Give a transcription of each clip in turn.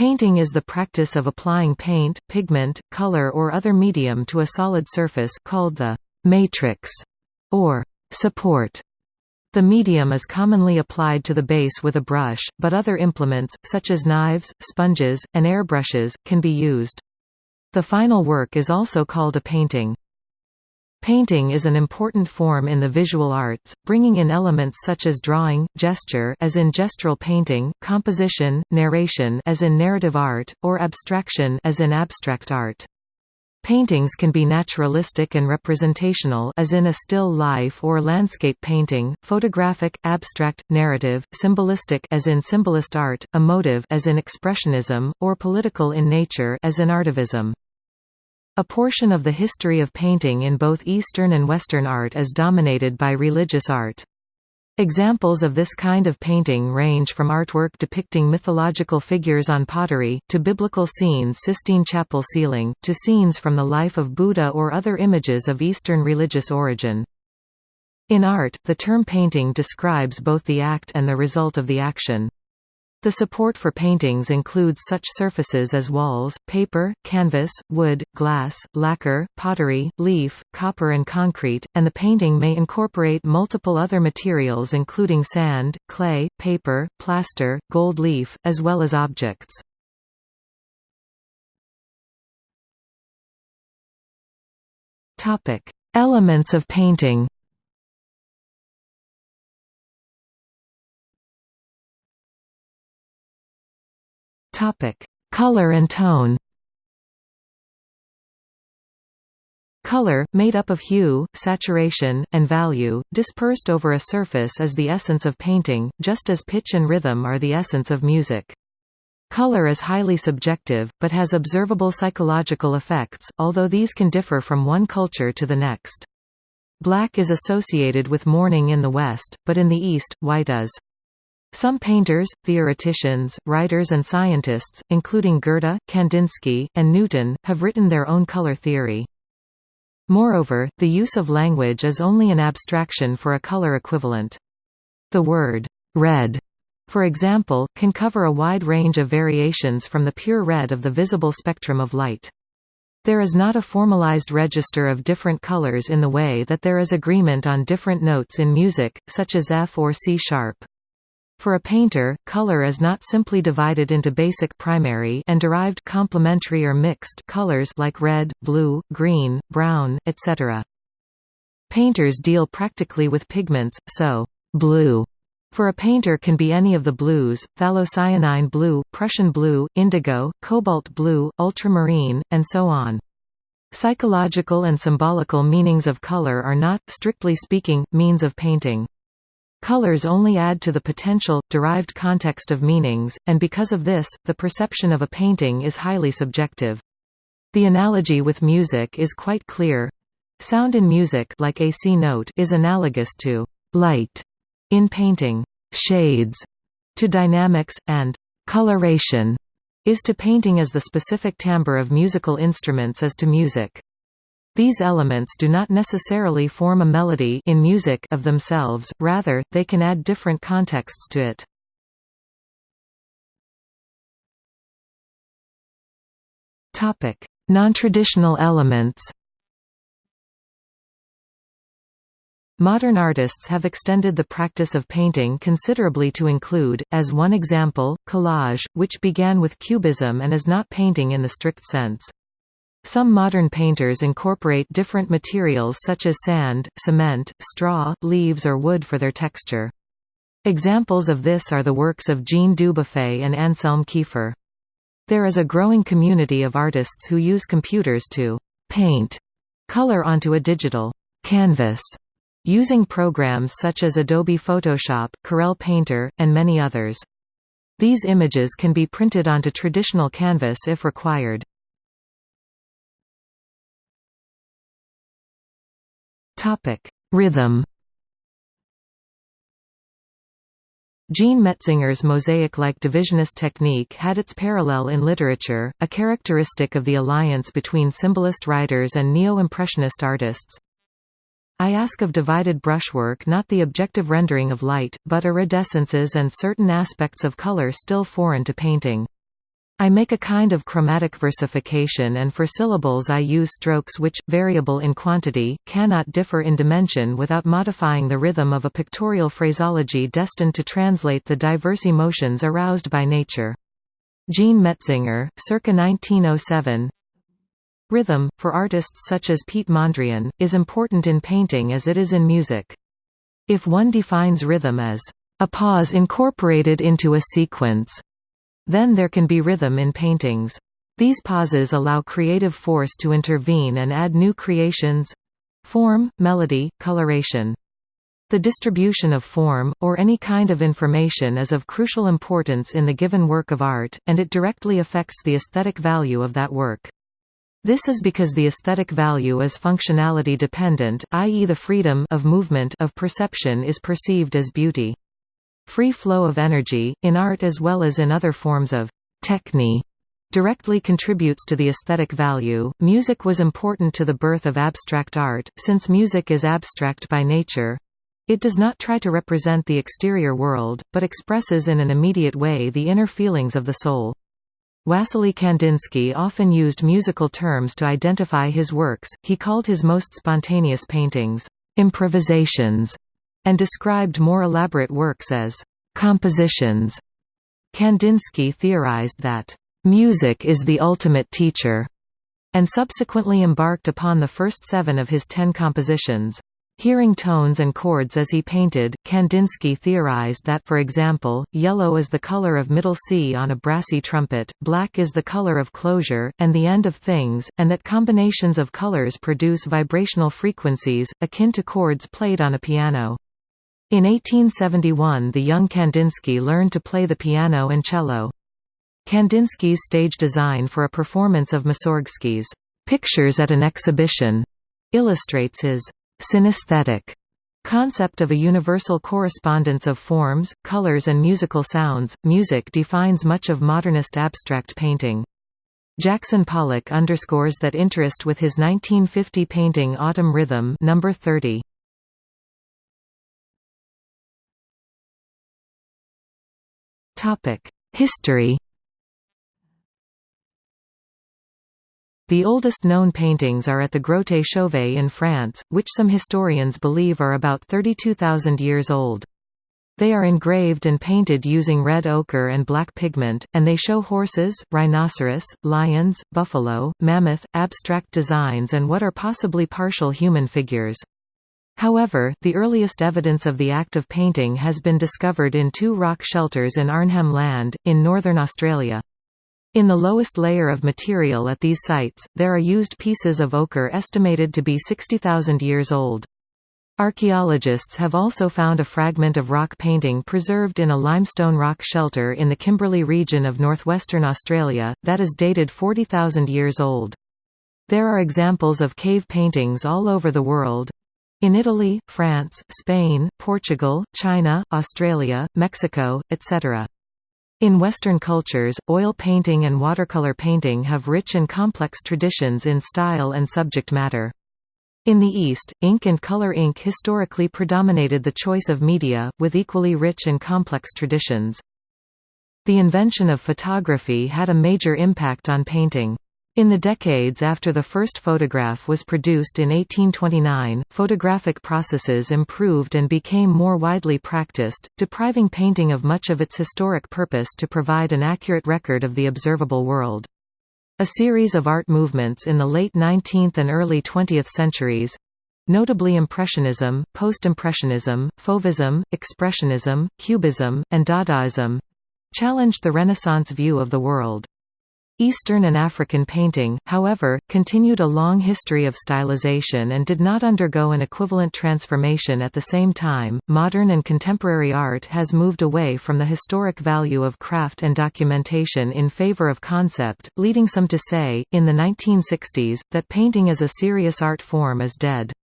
Painting is the practice of applying paint, pigment, color or other medium to a solid surface called the matrix or support. The medium is commonly applied to the base with a brush, but other implements, such as knives, sponges, and airbrushes, can be used. The final work is also called a painting. Painting is an important form in the visual arts, bringing in elements such as drawing, gesture as in gestural painting, composition, narration as in narrative art, or abstraction as in abstract art. Paintings can be naturalistic and representational as in a still life or landscape painting, photographic, abstract, narrative, symbolistic as in symbolist art, emotive as in expressionism, or political in nature as in artivism. A portion of the history of painting in both Eastern and Western art is dominated by religious art. Examples of this kind of painting range from artwork depicting mythological figures on pottery, to biblical scenes Sistine Chapel ceiling, to scenes from the life of Buddha or other images of Eastern religious origin. In art, the term painting describes both the act and the result of the action. The support for paintings includes such surfaces as walls, paper, canvas, wood, glass, lacquer, pottery, leaf, copper and concrete, and the painting may incorporate multiple other materials including sand, clay, paper, plaster, gold leaf, as well as objects. Elements of painting Topic: Color and tone. Color, made up of hue, saturation, and value, dispersed over a surface is the essence of painting, just as pitch and rhythm are the essence of music. Color is highly subjective, but has observable psychological effects, although these can differ from one culture to the next. Black is associated with mourning in the West, but in the East, white is. Some painters, theoreticians, writers and scientists, including Goethe, Kandinsky, and Newton, have written their own color theory. Moreover, the use of language is only an abstraction for a color equivalent. The word, red, for example, can cover a wide range of variations from the pure red of the visible spectrum of light. There is not a formalized register of different colors in the way that there is agreement on different notes in music, such as F or C sharp. For a painter, color is not simply divided into basic primary and derived complementary or mixed colors like red, blue, green, brown, etc. Painters deal practically with pigments, so blue for a painter can be any of the blues, phthalocyanine blue, Prussian blue, indigo, cobalt blue, ultramarine, and so on. Psychological and symbolical meanings of color are not, strictly speaking, means of painting. Colors only add to the potential, derived context of meanings, and because of this, the perception of a painting is highly subjective. The analogy with music is quite clear. Sound in music like a C note is analogous to light in painting, shades to dynamics, and coloration is to painting as the specific timbre of musical instruments is to music. These elements do not necessarily form a melody in music of themselves, rather, they can add different contexts to it. Non-traditional elements Modern artists have extended the practice of painting considerably to include, as one example, collage, which began with cubism and is not painting in the strict sense. Some modern painters incorporate different materials such as sand, cement, straw, leaves or wood for their texture. Examples of this are the works of Jean Dubuffet and Anselm Kiefer. There is a growing community of artists who use computers to paint color onto a digital canvas using programs such as Adobe Photoshop, Corel Painter, and many others. These images can be printed onto traditional canvas if required. Topic: Rhythm. Jean Metzinger's mosaic-like divisionist technique had its parallel in literature, a characteristic of the alliance between symbolist writers and neo-impressionist artists. I ask of divided brushwork not the objective rendering of light, but iridescences and certain aspects of color still foreign to painting. I make a kind of chromatic versification and for syllables I use strokes which, variable in quantity, cannot differ in dimension without modifying the rhythm of a pictorial phraseology destined to translate the diverse emotions aroused by nature. Jean Metzinger, circa 1907 Rhythm, for artists such as Piet Mondrian, is important in painting as it is in music. If one defines rhythm as a pause incorporated into a sequence then there can be rhythm in paintings. These pauses allow creative force to intervene and add new creations—form, melody, coloration. The distribution of form, or any kind of information is of crucial importance in the given work of art, and it directly affects the aesthetic value of that work. This is because the aesthetic value is functionality dependent, i.e. the freedom of movement of perception is perceived as beauty. Free flow of energy, in art as well as in other forms of techne, directly contributes to the aesthetic value. Music was important to the birth of abstract art, since music is abstract by nature. It does not try to represent the exterior world, but expresses in an immediate way the inner feelings of the soul. Wassily Kandinsky often used musical terms to identify his works, he called his most spontaneous paintings, improvisations, and described more elaborate works as compositions. Kandinsky theorized that music is the ultimate teacher, and subsequently embarked upon the first seven of his ten compositions. Hearing tones and chords as he painted, Kandinsky theorized that for example, yellow is the color of middle C on a brassy trumpet, black is the color of closure, and the end of things, and that combinations of colors produce vibrational frequencies, akin to chords played on a piano. In 1871 the young Kandinsky learned to play the piano and cello. Kandinsky's stage design for a performance of Mussorgsky's Pictures at an Exhibition illustrates his synesthetic concept of a universal correspondence of forms, colors and musical sounds. Music defines much of modernist abstract painting. Jackson Pollock underscores that interest with his 1950 painting Autumn Rhythm number 30. History The oldest known paintings are at the Grotte Chauvet in France, which some historians believe are about 32,000 years old. They are engraved and painted using red ochre and black pigment, and they show horses, rhinoceros, lions, buffalo, mammoth, abstract designs and what are possibly partial human figures. However, the earliest evidence of the act of painting has been discovered in two rock shelters in Arnhem Land, in northern Australia. In the lowest layer of material at these sites, there are used pieces of ochre estimated to be 60,000 years old. Archaeologists have also found a fragment of rock painting preserved in a limestone rock shelter in the Kimberley region of northwestern Australia, that is dated 40,000 years old. There are examples of cave paintings all over the world, in Italy, France, Spain, Portugal, China, Australia, Mexico, etc. In Western cultures, oil painting and watercolor painting have rich and complex traditions in style and subject matter. In the East, ink and color ink historically predominated the choice of media, with equally rich and complex traditions. The invention of photography had a major impact on painting. In the decades after the first photograph was produced in 1829, photographic processes improved and became more widely practiced, depriving painting of much of its historic purpose to provide an accurate record of the observable world. A series of art movements in the late 19th and early 20th centuries notably Impressionism, Post-Impressionism, Fauvism, Expressionism, Cubism, and Dadaism challenged the Renaissance view of the world. Eastern and African painting, however, continued a long history of stylization and did not undergo an equivalent transformation at the same time. Modern and contemporary art has moved away from the historic value of craft and documentation in favor of concept, leading some to say, in the 1960s, that painting as a serious art form is dead.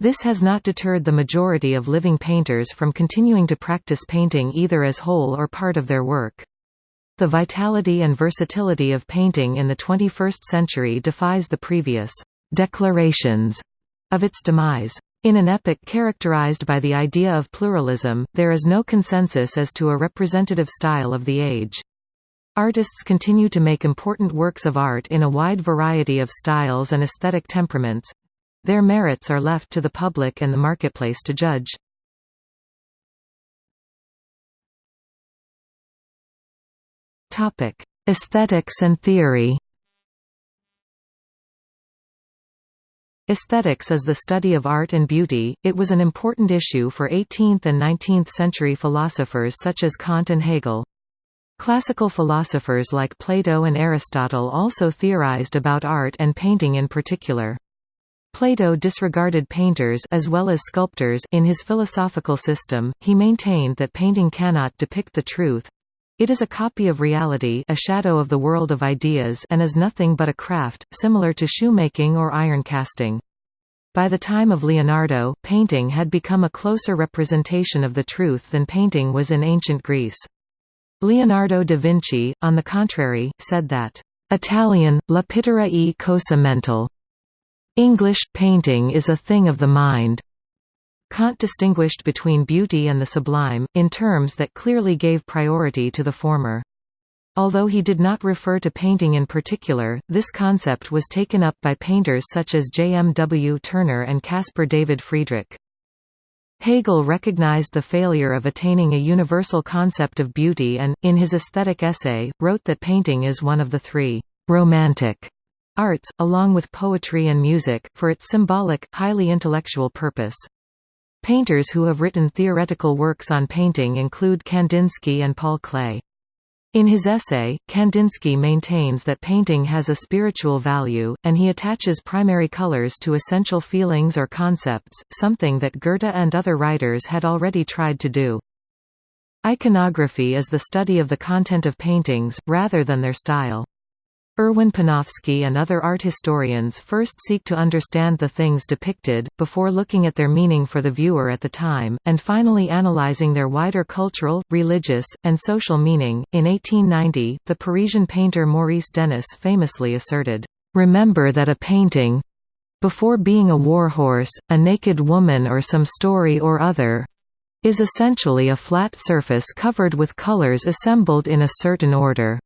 This has not deterred the majority of living painters from continuing to practice painting either as whole or part of their work. The vitality and versatility of painting in the 21st century defies the previous «declarations» of its demise. In an epoch characterized by the idea of pluralism, there is no consensus as to a representative style of the age. Artists continue to make important works of art in a wide variety of styles and aesthetic temperaments. Their merits are left to the public and the marketplace to judge. Topic: Aesthetics and theory. Aesthetics is the study of art and beauty. It was an important issue for 18th and 19th century philosophers such as Kant and Hegel. Classical philosophers like Plato and Aristotle also theorized about art and painting in particular. Plato disregarded painters as well as sculptors in his philosophical system. He maintained that painting cannot depict the truth, it is a copy of reality a shadow of the world of ideas and is nothing but a craft, similar to shoemaking or iron casting. By the time of Leonardo, painting had become a closer representation of the truth than painting was in ancient Greece. Leonardo da Vinci, on the contrary, said that, "...Italian, la pittura e cosa mental." English, painting is a thing of the mind. Kant distinguished between beauty and the sublime, in terms that clearly gave priority to the former. Although he did not refer to painting in particular, this concept was taken up by painters such as J. M. W. Turner and Caspar David Friedrich. Hegel recognized the failure of attaining a universal concept of beauty and, in his aesthetic essay, wrote that painting is one of the three «romantic» arts, along with poetry and music, for its symbolic, highly intellectual purpose. Painters who have written theoretical works on painting include Kandinsky and Paul Klee. In his essay, Kandinsky maintains that painting has a spiritual value, and he attaches primary colors to essential feelings or concepts, something that Goethe and other writers had already tried to do. Iconography is the study of the content of paintings, rather than their style. Erwin Panofsky and other art historians first seek to understand the things depicted, before looking at their meaning for the viewer at the time, and finally analyzing their wider cultural, religious, and social meaning. In 1890, the Parisian painter Maurice Denis famously asserted, Remember that a painting before being a warhorse, a naked woman or some story or other is essentially a flat surface covered with colors assembled in a certain order.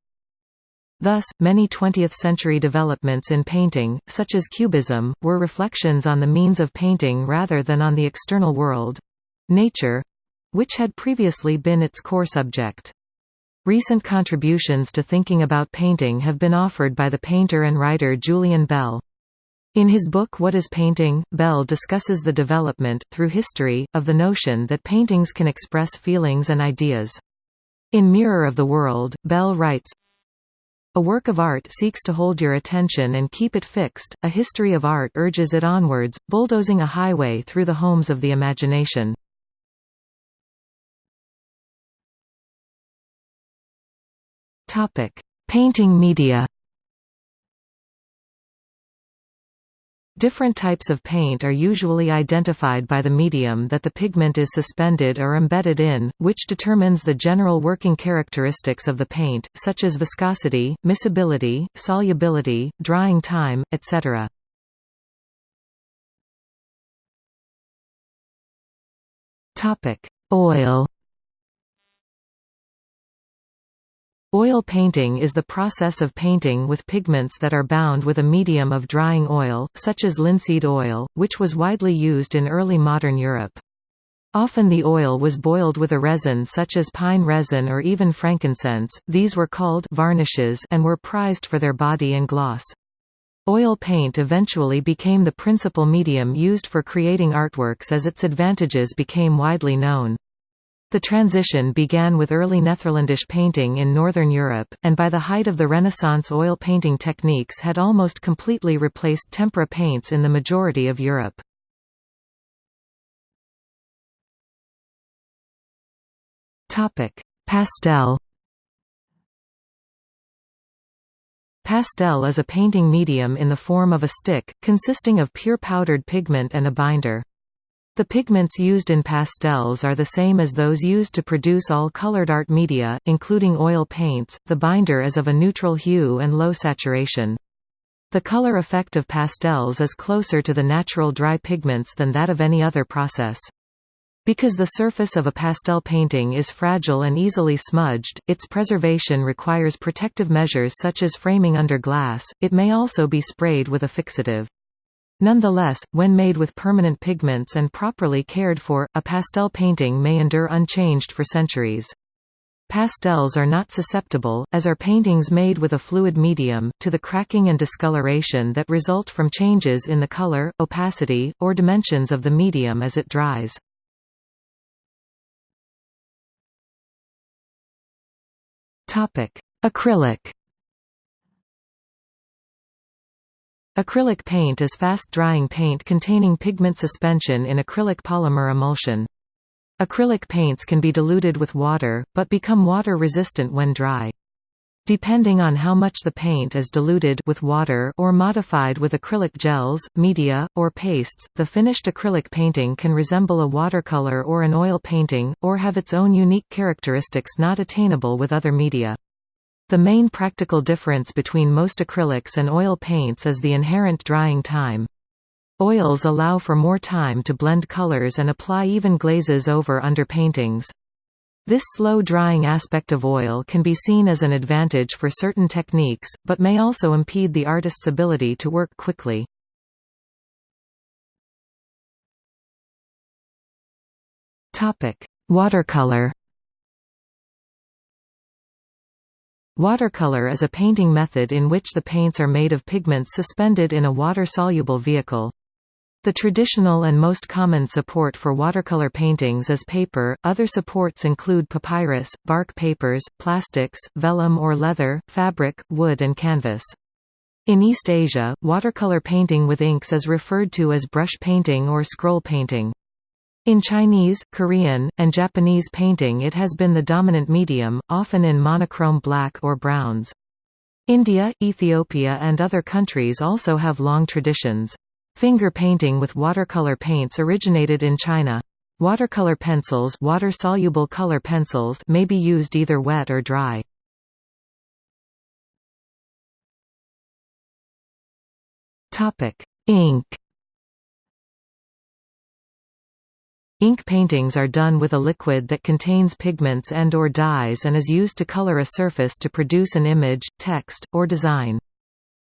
Thus, many 20th-century developments in painting, such as Cubism, were reflections on the means of painting rather than on the external world—nature—which had previously been its core subject. Recent contributions to thinking about painting have been offered by the painter and writer Julian Bell. In his book What is Painting?, Bell discusses the development, through history, of the notion that paintings can express feelings and ideas. In Mirror of the World, Bell writes, a work of art seeks to hold your attention and keep it fixed, a history of art urges it onwards, bulldozing a highway through the homes of the imagination. Painting media Different types of paint are usually identified by the medium that the pigment is suspended or embedded in, which determines the general working characteristics of the paint, such as viscosity, miscibility, solubility, drying time, etc. Oil Oil painting is the process of painting with pigments that are bound with a medium of drying oil, such as linseed oil, which was widely used in early modern Europe. Often the oil was boiled with a resin such as pine resin or even frankincense, these were called varnishes and were prized for their body and gloss. Oil paint eventually became the principal medium used for creating artworks as its advantages became widely known. The transition began with early Netherlandish painting in Northern Europe, and by the height of the Renaissance oil painting techniques had almost completely replaced tempera paints in the majority of Europe. Pastel Pastel is a painting medium in the form of a stick, consisting of pure powdered pigment and a binder. The pigments used in pastels are the same as those used to produce all colored art media, including oil paints. The binder is of a neutral hue and low saturation. The color effect of pastels is closer to the natural dry pigments than that of any other process. Because the surface of a pastel painting is fragile and easily smudged, its preservation requires protective measures such as framing under glass, it may also be sprayed with a fixative. Nonetheless, when made with permanent pigments and properly cared for, a pastel painting may endure unchanged for centuries. Pastels are not susceptible, as are paintings made with a fluid medium, to the cracking and discoloration that result from changes in the color, opacity, or dimensions of the medium as it dries. Acrylic Acrylic paint is fast-drying paint containing pigment suspension in acrylic polymer emulsion. Acrylic paints can be diluted with water, but become water-resistant when dry. Depending on how much the paint is diluted with water or modified with acrylic gels, media, or pastes, the finished acrylic painting can resemble a watercolor or an oil painting, or have its own unique characteristics not attainable with other media. The main practical difference between most acrylics and oil paints is the inherent drying time. Oils allow for more time to blend colors and apply even glazes over underpaintings. This slow drying aspect of oil can be seen as an advantage for certain techniques, but may also impede the artist's ability to work quickly. Watercolor Watercolor is a painting method in which the paints are made of pigments suspended in a water-soluble vehicle. The traditional and most common support for watercolor paintings is paper, other supports include papyrus, bark papers, plastics, vellum or leather, fabric, wood and canvas. In East Asia, watercolor painting with inks is referred to as brush painting or scroll painting. In Chinese, Korean, and Japanese painting it has been the dominant medium, often in monochrome black or browns. India, Ethiopia and other countries also have long traditions. Finger painting with watercolor paints originated in China. Watercolor pencils, water-soluble color pencils may be used either wet or dry. Topic: Ink. Ink paintings are done with a liquid that contains pigments and or dyes and is used to color a surface to produce an image, text, or design.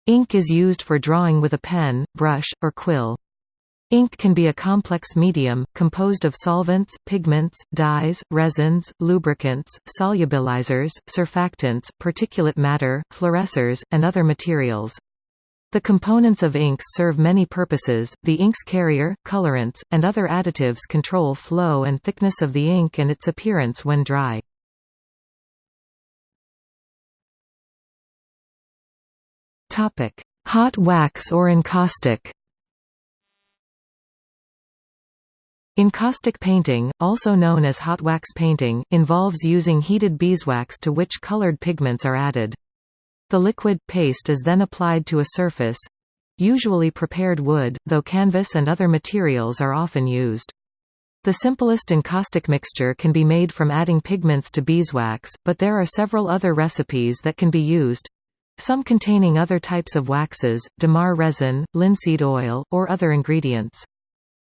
Ink is used for drawing with a pen, brush, or quill. Ink can be a complex medium, composed of solvents, pigments, dyes, resins, lubricants, solubilizers, surfactants, particulate matter, fluorescers, and other materials. The components of inks serve many purposes, the ink's carrier, colorants, and other additives control flow and thickness of the ink and its appearance when dry. Hot wax or encaustic. Encaustic painting, also known as hot wax painting, involves using heated beeswax to which colored pigments are added. The liquid, paste is then applied to a surface—usually prepared wood, though canvas and other materials are often used. The simplest encaustic mixture can be made from adding pigments to beeswax, but there are several other recipes that can be used, some containing other types of waxes, damar resin, linseed oil, or other ingredients.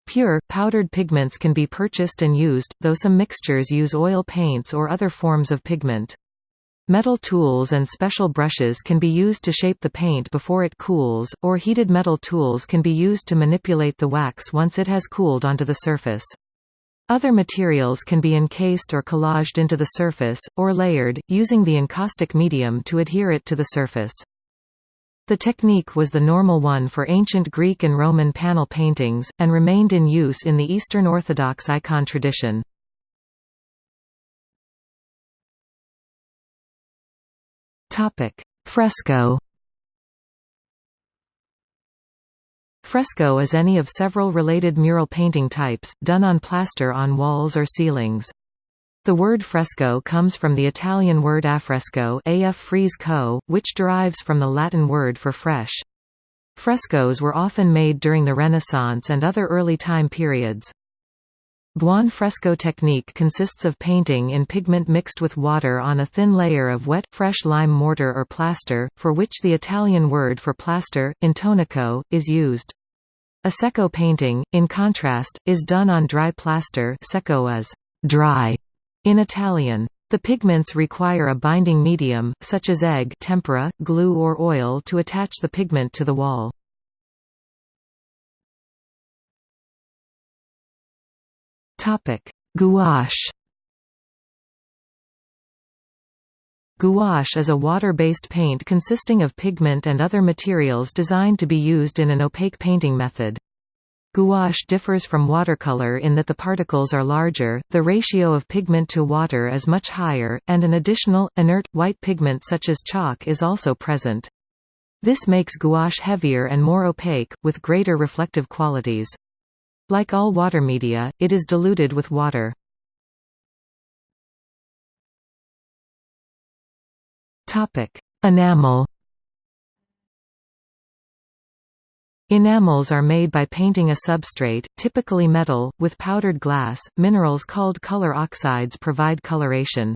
Pure, powdered pigments can be purchased and used, though some mixtures use oil paints or other forms of pigment. Metal tools and special brushes can be used to shape the paint before it cools, or heated metal tools can be used to manipulate the wax once it has cooled onto the surface. Other materials can be encased or collaged into the surface, or layered, using the encaustic medium to adhere it to the surface. The technique was the normal one for ancient Greek and Roman panel paintings, and remained in use in the Eastern Orthodox icon tradition. Fresco Fresco is any of several related mural painting types, done on plaster on walls or ceilings. The word fresco comes from the Italian word affresco af which derives from the Latin word for fresh. Frescoes were often made during the Renaissance and other early time periods. Buon fresco technique consists of painting in pigment mixed with water on a thin layer of wet, fresh lime mortar or plaster, for which the Italian word for plaster, intonaco, is used. A secco painting, in contrast, is done on dry plaster secco is dry in Italian. The pigments require a binding medium, such as egg tempera, glue or oil to attach the pigment to the wall. Gouache Gouache is a water-based paint consisting of pigment and other materials designed to be used in an opaque painting method. Gouache differs from watercolor in that the particles are larger, the ratio of pigment to water is much higher, and an additional, inert, white pigment such as chalk is also present. This makes gouache heavier and more opaque, with greater reflective qualities. Like all water media, it is diluted with water. Enamel. Enamels are made by painting a substrate, typically metal, with powdered glass. Minerals called color oxides provide coloration.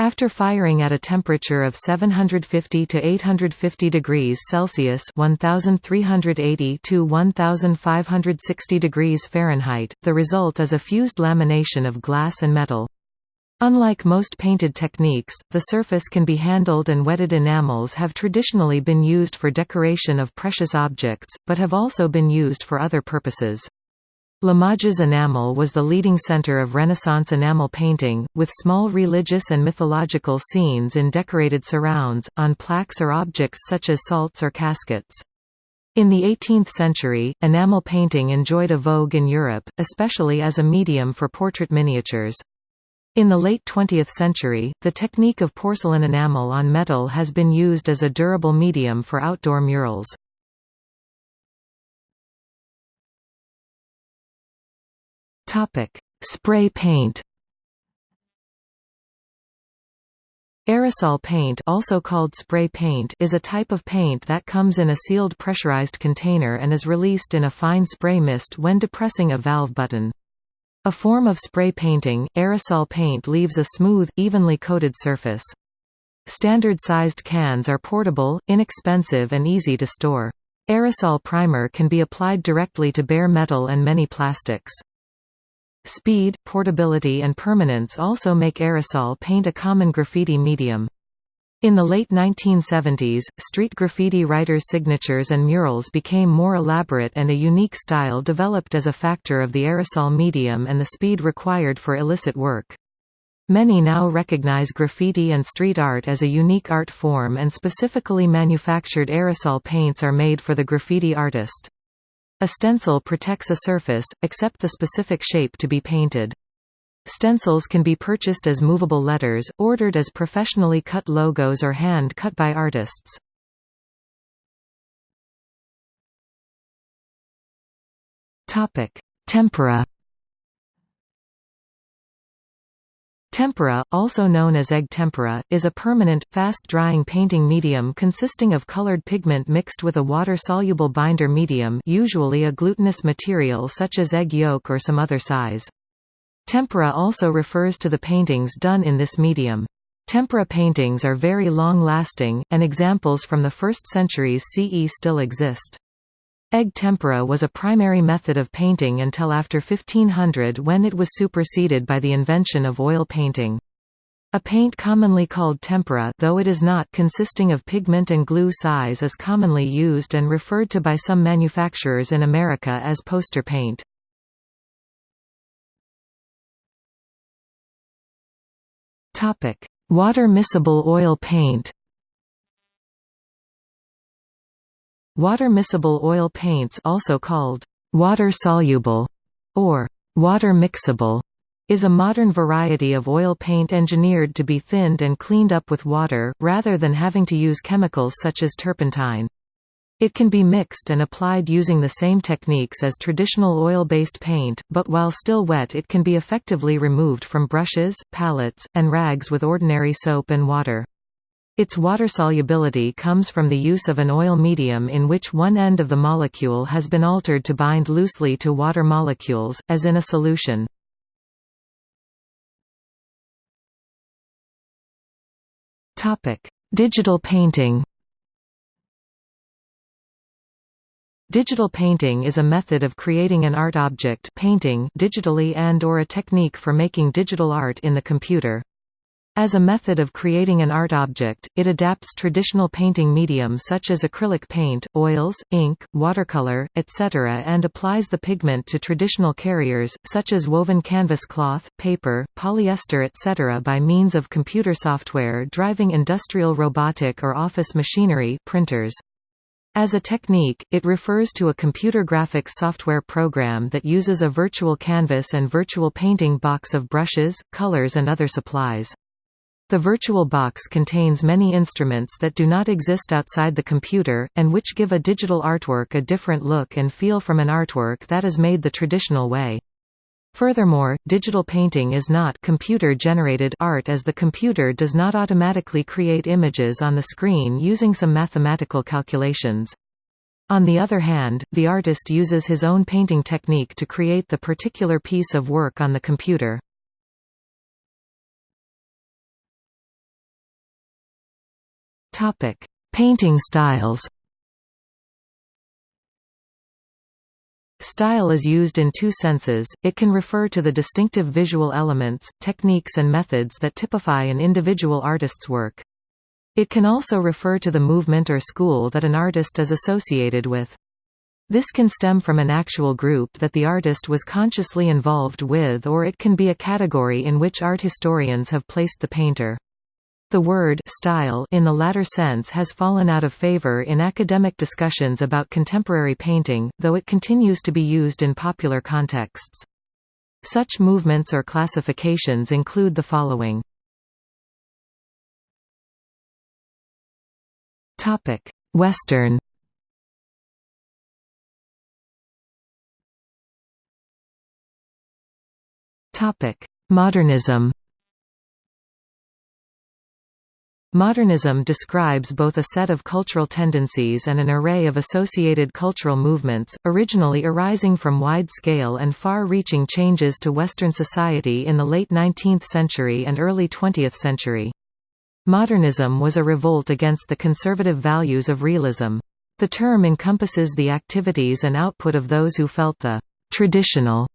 After firing at a temperature of 750 to 850 degrees Celsius (1380 to 1560 degrees Fahrenheit), the result is a fused lamination of glass and metal. Unlike most painted techniques, the surface can be handled and wetted enamels have traditionally been used for decoration of precious objects, but have also been used for other purposes. Limoges enamel was the leading center of Renaissance enamel painting, with small religious and mythological scenes in decorated surrounds, on plaques or objects such as salts or caskets. In the 18th century, enamel painting enjoyed a vogue in Europe, especially as a medium for portrait miniatures. In the late 20th century, the technique of porcelain enamel on metal has been used as a durable medium for outdoor murals. Spray paint Aerosol paint also called spray paint is a type of paint that comes in a sealed pressurized container and is released in a fine spray mist when depressing a valve button. A form of spray painting, aerosol paint leaves a smooth, evenly coated surface. Standard-sized cans are portable, inexpensive and easy to store. Aerosol primer can be applied directly to bare metal and many plastics. Speed, portability and permanence also make aerosol paint a common graffiti medium. In the late 1970s, street graffiti writers' signatures and murals became more elaborate and a unique style developed as a factor of the aerosol medium and the speed required for illicit work. Many now recognize graffiti and street art as a unique art form and specifically manufactured aerosol paints are made for the graffiti artist. A stencil protects a surface, except the specific shape to be painted. Stencils can be purchased as movable letters, ordered as professionally cut logos or hand-cut by artists. Tempera Tempera, also known as egg tempera, is a permanent, fast-drying painting medium consisting of colored pigment mixed with a water-soluble binder medium usually a glutinous material such as egg yolk or some other size. Tempera also refers to the paintings done in this medium. Tempera paintings are very long-lasting, and examples from the 1st centuries CE still exist. Egg tempera was a primary method of painting until after 1500 when it was superseded by the invention of oil painting. A paint commonly called tempera though it is not consisting of pigment and glue size is commonly used and referred to by some manufacturers in America as poster paint. Water miscible oil paint. Water miscible oil paints also called water soluble or water mixable is a modern variety of oil paint engineered to be thinned and cleaned up with water, rather than having to use chemicals such as turpentine. It can be mixed and applied using the same techniques as traditional oil-based paint, but while still wet it can be effectively removed from brushes, palettes, and rags with ordinary soap and water. Its water solubility comes from the use of an oil medium in which one end of the molecule has been altered to bind loosely to water molecules, as in a solution. Digital painting Digital painting is a method of creating an art object painting digitally and or a technique for making digital art in the computer. As a method of creating an art object, it adapts traditional painting medium such as acrylic paint, oils, ink, watercolor, etc. and applies the pigment to traditional carriers, such as woven canvas cloth, paper, polyester etc. by means of computer software driving industrial robotic or office machinery printers. As a technique, it refers to a computer graphics software program that uses a virtual canvas and virtual painting box of brushes, colors and other supplies. The virtual box contains many instruments that do not exist outside the computer, and which give a digital artwork a different look and feel from an artwork that is made the traditional way. Furthermore, digital painting is not computer-generated art as the computer does not automatically create images on the screen using some mathematical calculations. On the other hand, the artist uses his own painting technique to create the particular piece of work on the computer. Painting styles Style is used in two senses, it can refer to the distinctive visual elements, techniques and methods that typify an individual artist's work. It can also refer to the movement or school that an artist is associated with. This can stem from an actual group that the artist was consciously involved with or it can be a category in which art historians have placed the painter. The word style in the latter sense has fallen out of favor in academic discussions about contemporary painting, though it continues to be used in popular contexts. Such movements or classifications include the following. Western Modernism Modernism describes both a set of cultural tendencies and an array of associated cultural movements, originally arising from wide-scale and far-reaching changes to Western society in the late 19th century and early 20th century. Modernism was a revolt against the conservative values of realism. The term encompasses the activities and output of those who felt the «traditional»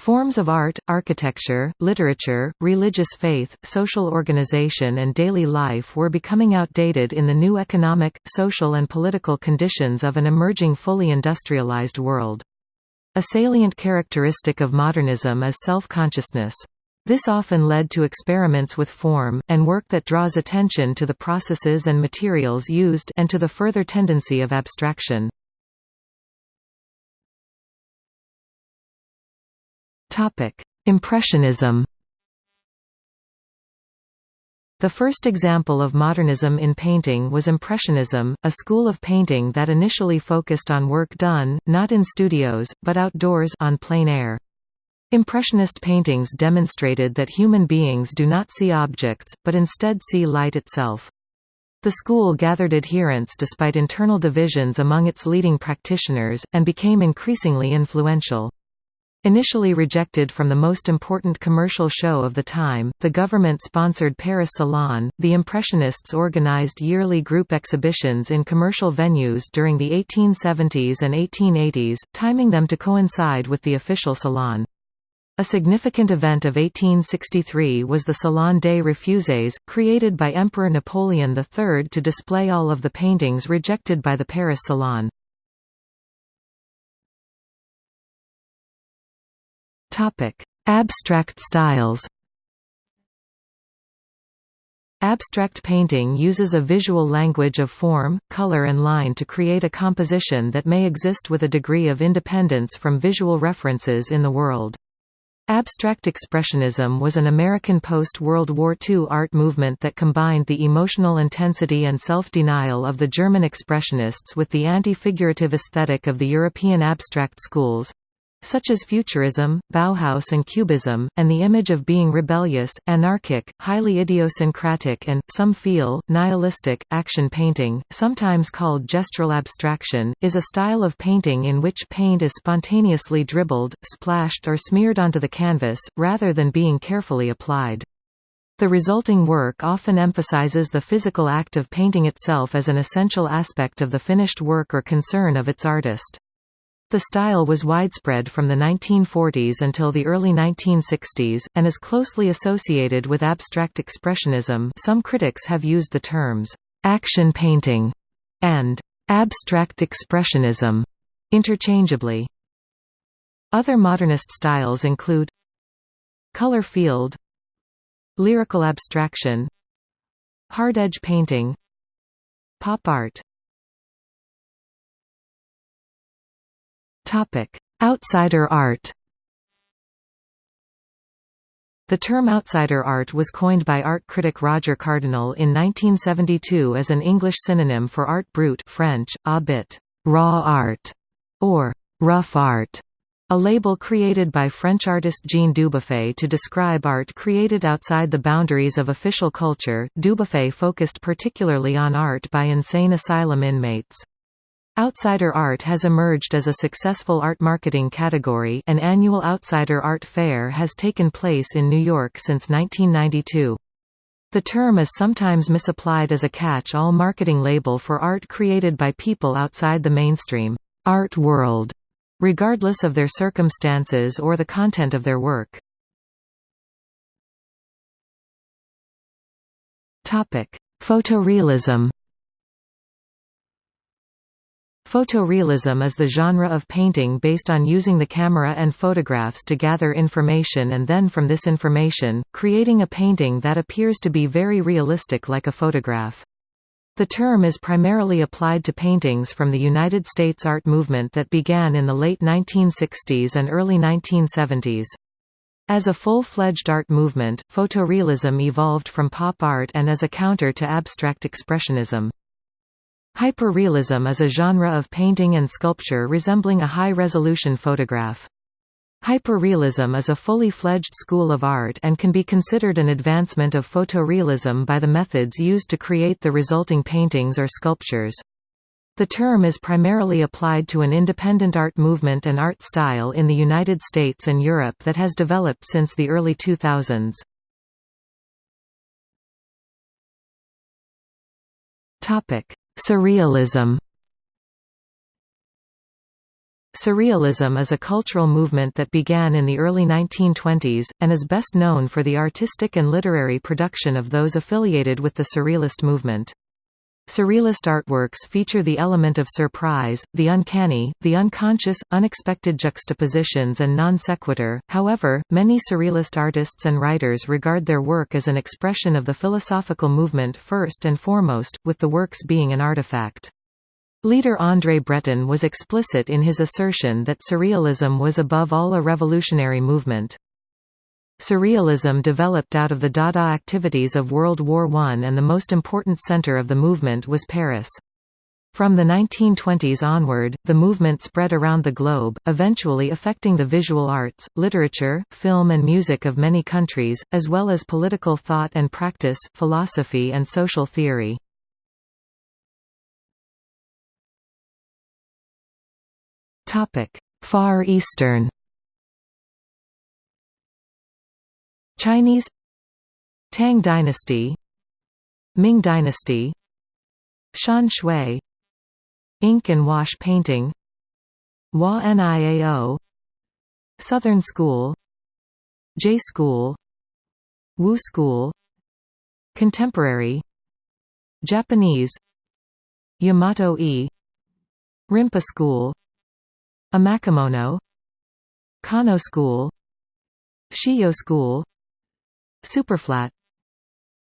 Forms of art, architecture, literature, religious faith, social organization and daily life were becoming outdated in the new economic, social and political conditions of an emerging fully industrialized world. A salient characteristic of modernism is self-consciousness. This often led to experiments with form, and work that draws attention to the processes and materials used and to the further tendency of abstraction. Topic: Impressionism. The first example of modernism in painting was Impressionism, a school of painting that initially focused on work done, not in studios, but outdoors on plein air. Impressionist paintings demonstrated that human beings do not see objects, but instead see light itself. The school gathered adherents despite internal divisions among its leading practitioners, and became increasingly influential. Initially rejected from the most important commercial show of the time, the government-sponsored Paris Salon, the Impressionists organized yearly group exhibitions in commercial venues during the 1870s and 1880s, timing them to coincide with the official Salon. A significant event of 1863 was the Salon des Refuses, created by Emperor Napoleon III to display all of the paintings rejected by the Paris Salon. Topic: Abstract styles. Abstract painting uses a visual language of form, color and line to create a composition that may exist with a degree of independence from visual references in the world. Abstract Expressionism was an American post-World War II art movement that combined the emotional intensity and self-denial of the German Expressionists with the anti-figurative aesthetic of the European abstract schools such as Futurism, Bauhaus and Cubism, and the image of being rebellious, anarchic, highly idiosyncratic and, some feel, nihilistic. Action painting, sometimes called gestural abstraction, is a style of painting in which paint is spontaneously dribbled, splashed or smeared onto the canvas, rather than being carefully applied. The resulting work often emphasizes the physical act of painting itself as an essential aspect of the finished work or concern of its artist. The style was widespread from the 1940s until the early 1960s, and is closely associated with abstract expressionism some critics have used the terms, "...action painting", and "...abstract expressionism", interchangeably. Other modernist styles include Color field Lyrical abstraction Hard edge painting Pop art Outsider art The term outsider art was coined by art critic Roger Cardinal in 1972 as an English synonym for art brut French, a bit, raw art, or rough art. A label created by French artist Jean Dubuffet to describe art created outside the boundaries of official culture, Dubuffet focused particularly on art by insane asylum inmates. Outsider art has emerged as a successful art marketing category an annual Outsider Art Fair has taken place in New York since 1992. The term is sometimes misapplied as a catch-all marketing label for art created by people outside the mainstream art world regardless of their circumstances or the content of their work. Photorealism Photorealism is the genre of painting based on using the camera and photographs to gather information and then from this information, creating a painting that appears to be very realistic like a photograph. The term is primarily applied to paintings from the United States art movement that began in the late 1960s and early 1970s. As a full-fledged art movement, photorealism evolved from pop art and as a counter to abstract expressionism. Hyperrealism is a genre of painting and sculpture resembling a high-resolution photograph. Hyperrealism is a fully fledged school of art and can be considered an advancement of photorealism by the methods used to create the resulting paintings or sculptures. The term is primarily applied to an independent art movement and art style in the United States and Europe that has developed since the early 2000s. Surrealism Surrealism is a cultural movement that began in the early 1920s, and is best known for the artistic and literary production of those affiliated with the Surrealist movement. Surrealist artworks feature the element of surprise, the uncanny, the unconscious, unexpected juxtapositions and non sequitur. However, many Surrealist artists and writers regard their work as an expression of the philosophical movement first and foremost, with the works being an artifact. Leader André Breton was explicit in his assertion that Surrealism was above all a revolutionary movement. Surrealism developed out of the Dada activities of World War I and the most important center of the movement was Paris. From the 1920s onward, the movement spread around the globe, eventually affecting the visual arts, literature, film and music of many countries, as well as political thought and practice, philosophy and social theory. Far Eastern. Chinese Tang dynasty Ming dynasty Shan Shui Ink and wash painting Hua Niao Southern School Zhe School Wu School Contemporary Japanese Yamato E Rimpa School Emakimono Kano School Shijo School Superflat.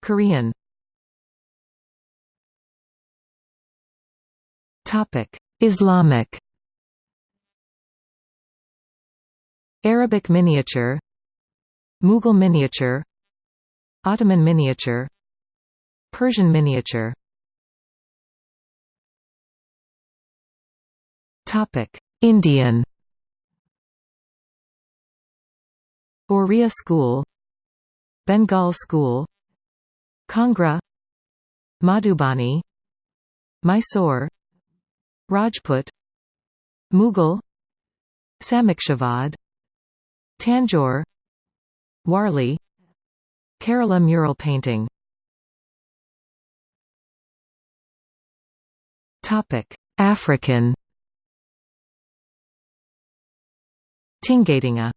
Korean. Topic. Islamic. Arabic miniature. Mughal miniature. Ottoman miniature. Persian miniature. Topic. Indian. Oriya School Bengal School Kangra Madhubani Mysore Rajput Mughal Samikshavad Tanjore Warli Kerala mural painting. African. Tingatinga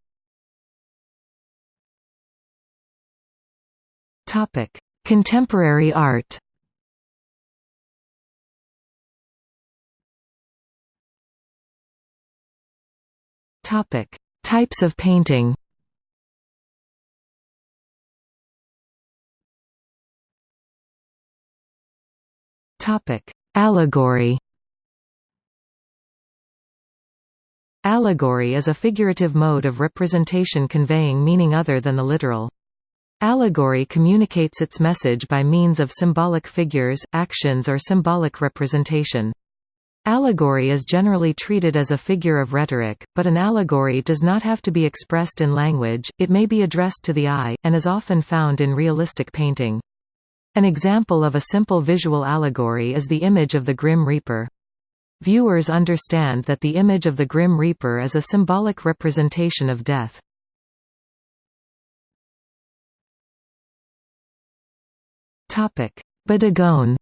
Contemporary art Topic: Types of painting. Topic: Allegory. Allegory is a figurative mode of representation conveying meaning other than the literal. Allegory communicates its message by means of symbolic figures, actions or symbolic representation. Allegory is generally treated as a figure of rhetoric, but an allegory does not have to be expressed in language, it may be addressed to the eye, and is often found in realistic painting. An example of a simple visual allegory is the image of the Grim Reaper. Viewers understand that the image of the Grim Reaper is a symbolic representation of death. Bodegón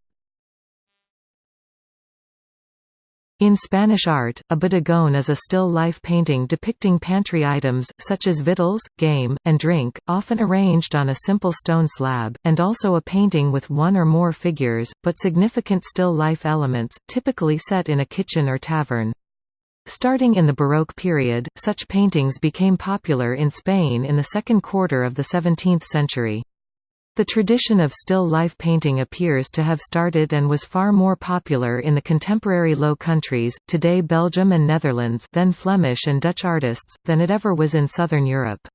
In Spanish art, a bodegón is a still life painting depicting pantry items, such as victuals, game, and drink, often arranged on a simple stone slab, and also a painting with one or more figures, but significant still life elements, typically set in a kitchen or tavern. Starting in the Baroque period, such paintings became popular in Spain in the second quarter of the 17th century. The tradition of still life painting appears to have started and was far more popular in the contemporary Low Countries, today Belgium and Netherlands then Flemish and Dutch artists, than it ever was in southern Europe.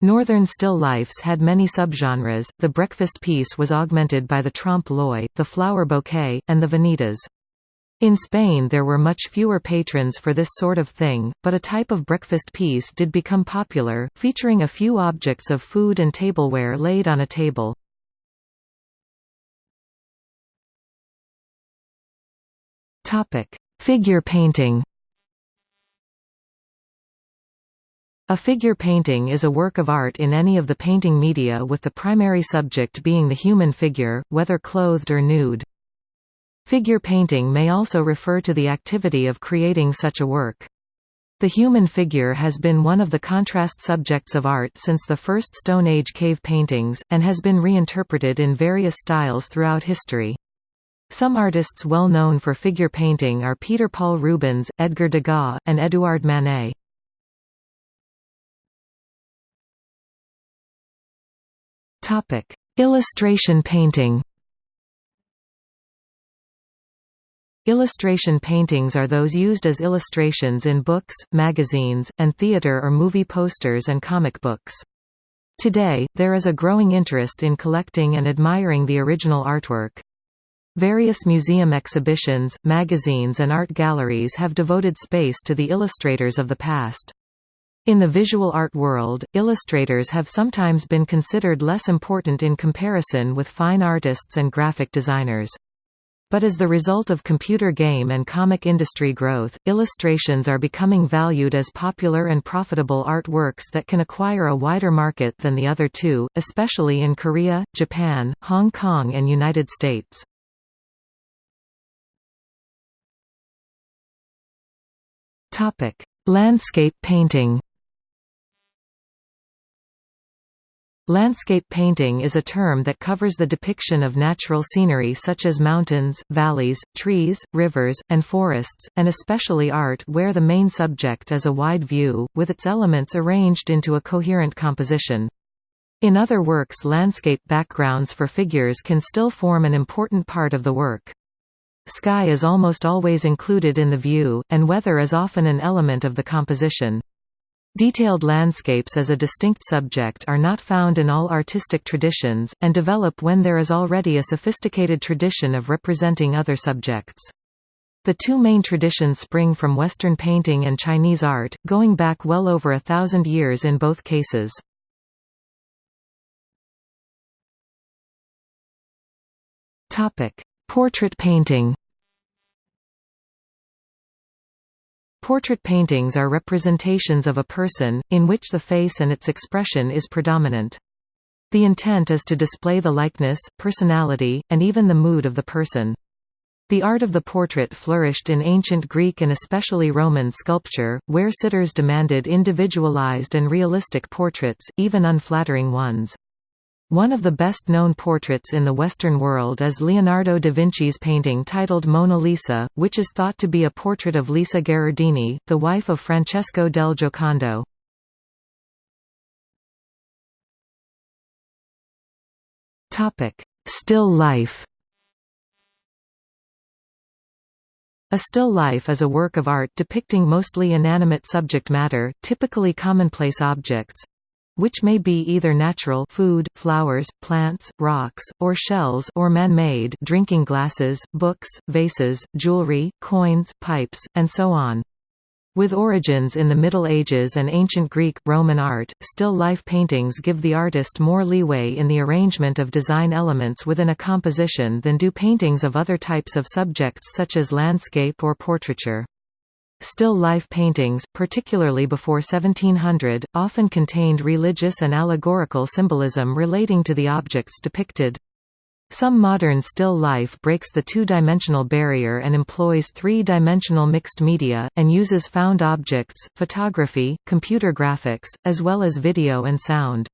Northern still lifes had many subgenres, the breakfast piece was augmented by the trompe-l'oeil, the flower bouquet, and the vanitas. In Spain there were much fewer patrons for this sort of thing, but a type of breakfast piece did become popular, featuring a few objects of food and tableware laid on a table. Figure painting A figure painting is a work of art in any of the painting media with the primary subject being the human figure, whether clothed or nude. Figure painting may also refer to the activity of creating such a work. The human figure has been one of the contrast subjects of art since the first Stone Age cave paintings, and has been reinterpreted in various styles throughout history. Some artists well known for figure painting are Peter Paul Rubens, Edgar Degas, and Édouard Manet. Illustration painting Illustration paintings are those used as illustrations in books, magazines, and theater or movie posters and comic books. Today, there is a growing interest in collecting and admiring the original artwork. Various museum exhibitions, magazines and art galleries have devoted space to the illustrators of the past. In the visual art world, illustrators have sometimes been considered less important in comparison with fine artists and graphic designers. But as the result of computer game and comic industry growth, illustrations are becoming valued as popular and profitable artworks that can acquire a wider market than the other two, especially in Korea, Japan, Hong Kong and United States. Landscape painting Landscape painting is a term that covers the depiction of natural scenery such as mountains, valleys, trees, rivers, and forests, and especially art where the main subject is a wide view, with its elements arranged into a coherent composition. In other works landscape backgrounds for figures can still form an important part of the work. Sky is almost always included in the view, and weather is often an element of the composition. Detailed landscapes as a distinct subject are not found in all artistic traditions, and develop when there is already a sophisticated tradition of representing other subjects. The two main traditions spring from Western painting and Chinese art, going back well over a thousand years in both cases. Portrait painting Portrait paintings are representations of a person, in which the face and its expression is predominant. The intent is to display the likeness, personality, and even the mood of the person. The art of the portrait flourished in ancient Greek and especially Roman sculpture, where sitters demanded individualized and realistic portraits, even unflattering ones. One of the best-known portraits in the Western world is Leonardo da Vinci's painting titled Mona Lisa, which is thought to be a portrait of Lisa Gherardini, the wife of Francesco del Giocondo. Still life A still life is a work of art depicting mostly inanimate subject matter, typically commonplace objects which may be either natural food, flowers, plants, rocks, or shells or man-made drinking glasses, books, vases, jewelry, coins, pipes, and so on. With origins in the Middle Ages and ancient Greek, Roman art, still life paintings give the artist more leeway in the arrangement of design elements within a composition than do paintings of other types of subjects such as landscape or portraiture. Still life paintings, particularly before 1700, often contained religious and allegorical symbolism relating to the objects depicted. Some modern still life breaks the two-dimensional barrier and employs three-dimensional mixed media, and uses found objects, photography, computer graphics, as well as video and sound.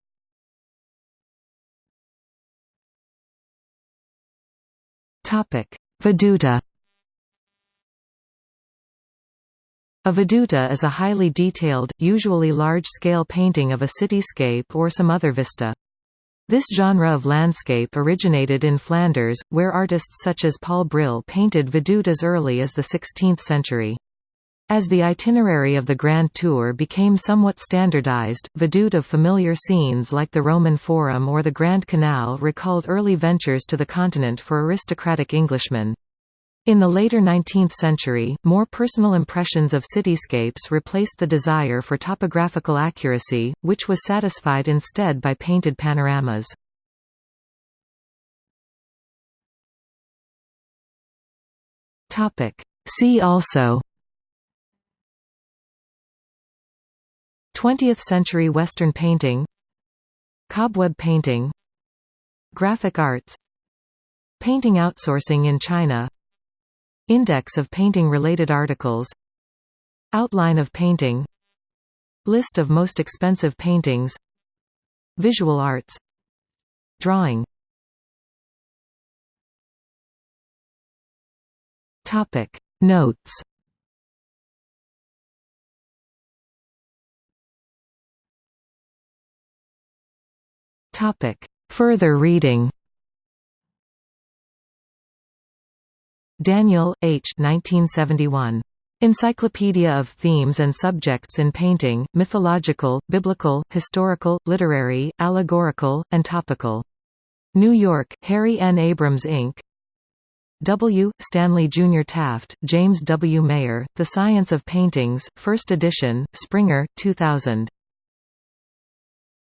Veduta A veduta is a highly detailed, usually large-scale painting of a cityscape or some other vista. This genre of landscape originated in Flanders, where artists such as Paul Bril painted vedute as early as the 16th century. As the itinerary of the Grand Tour became somewhat standardized, vedute of familiar scenes like the Roman Forum or the Grand Canal recalled early ventures to the continent for aristocratic Englishmen. In the later 19th century, more personal impressions of cityscapes replaced the desire for topographical accuracy, which was satisfied instead by painted panoramas. See also 20th-century Western painting Cobweb painting Graphic arts Painting outsourcing in China Index of painting-related articles Outline of painting List of most expensive paintings Visual arts Drawing. Topic Notes. Topic Further reading Daniel, H. 1971. Encyclopedia of Themes and Subjects in Painting, Mythological, Biblical, Historical, Literary, Allegorical, and Topical. New York, Harry N. Abrams Inc. W. Stanley Jr. Taft, James W. Mayer, The Science of Paintings, 1st edition, Springer, 2000.